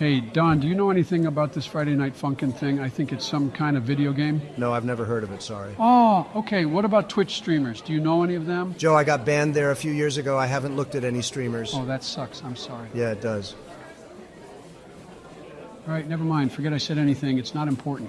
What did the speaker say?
Hey, Don, do you know anything about this Friday Night Funkin' thing? I think it's some kind of video game. No, I've never heard of it, sorry. Oh, okay. What about Twitch streamers? Do you know any of them? Joe, I got banned there a few years ago. I haven't looked at any streamers. Oh, that sucks. I'm sorry. Yeah, it does. All right, never mind. Forget I said anything. It's not important.